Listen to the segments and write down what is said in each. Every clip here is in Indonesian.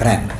crema.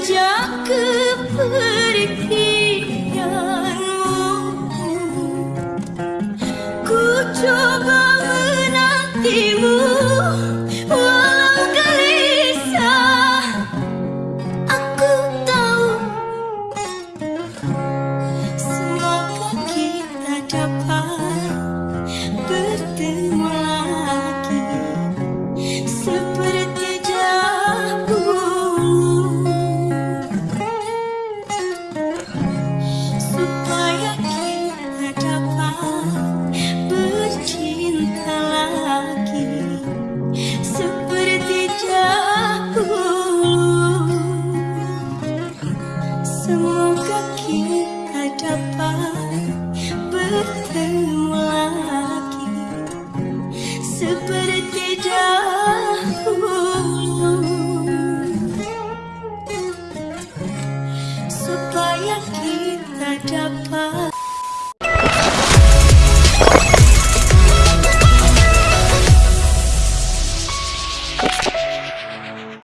Sejak kepergianmu Ku coba seperti dahulu supaya kita dapat